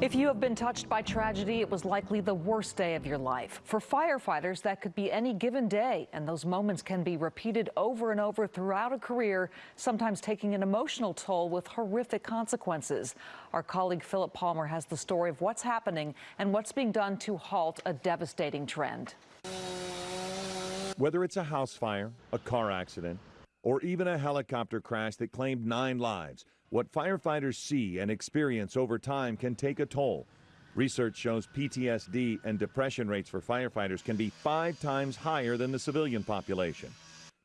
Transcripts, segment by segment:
If you have been touched by tragedy, it was likely the worst day of your life. For firefighters, that could be any given day, and those moments can be repeated over and over throughout a career, sometimes taking an emotional toll with horrific consequences. Our colleague Philip Palmer has the story of what's happening and what's being done to halt a devastating trend. Whether it's a house fire, a car accident, or even a helicopter crash that claimed nine lives, what firefighters see and experience over time can take a toll. Research shows PTSD and depression rates for firefighters can be five times higher than the civilian population.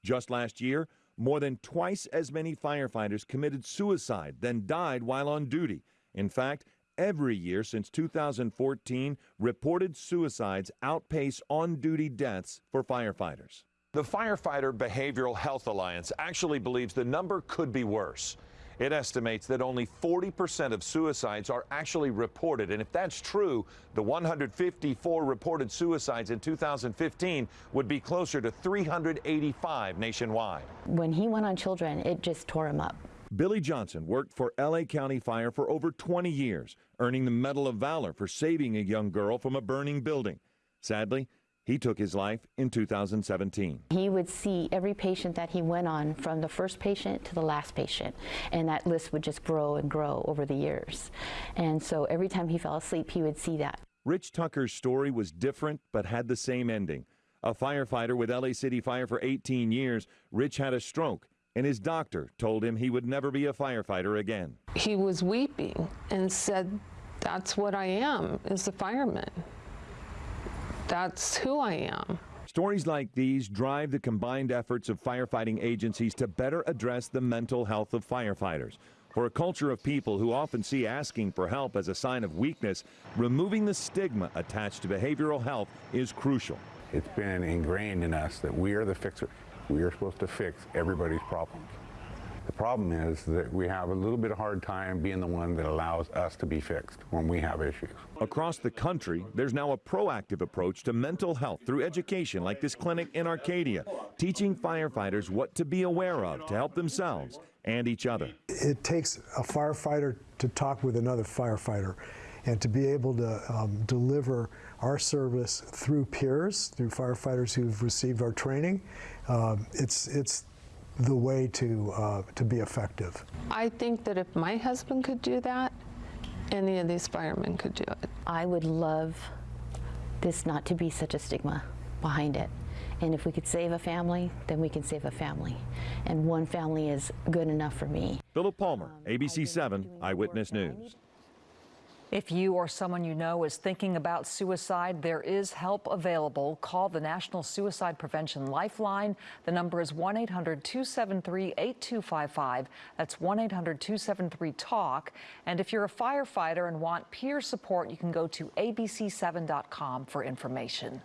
Just last year, more than twice as many firefighters committed suicide than died while on duty. In fact, every year since 2014, reported suicides outpace on duty deaths for firefighters. The Firefighter Behavioral Health Alliance actually believes the number could be worse. It estimates that only 40% of suicides are actually reported. And if that's true, the 154 reported suicides in 2015 would be closer to 385 nationwide. When he went on children, it just tore him up. Billy Johnson worked for LA County Fire for over 20 years, earning the Medal of Valor for saving a young girl from a burning building. Sadly, he took his life in 2017. He would see every patient that he went on from the first patient to the last patient, and that list would just grow and grow over the years. And so every time he fell asleep, he would see that. Rich Tucker's story was different but had the same ending. A firefighter with LA City Fire for 18 years, Rich had a stroke, and his doctor told him he would never be a firefighter again. He was weeping and said, That's what I am, is a fireman. That's who I am. Stories like these drive the combined efforts of firefighting agencies to better address the mental health of firefighters. For a culture of people who often see asking for help as a sign of weakness, removing the stigma attached to behavioral health is crucial. It's been ingrained in us that we are the fixers. We are supposed to fix everybody's problems. The problem is that we have a little bit of hard time being the one that allows us to be fixed when we have issues. Across the country, there's now a proactive approach to mental health through education like this clinic in Arcadia, teaching firefighters what to be aware of to help themselves and each other. It takes a firefighter to talk with another firefighter and to be able to um, deliver our service through peers, through firefighters who've received our training. Um, it's, it's the way to, uh, to be effective. I think that if my husband could do that, any of these firemen could do it. I would love this not to be such a stigma behind it. And if we could save a family, then we can save a family. And one family is good enough for me. Philip Palmer, ABC 7 Eyewitness News. If you or someone you know is thinking about suicide, there is help available. Call the National Suicide Prevention Lifeline. The number is 1 800 273 8255. That's 1 800 273 TALK. And if you're a firefighter and want peer support, you can go to abc7.com for information.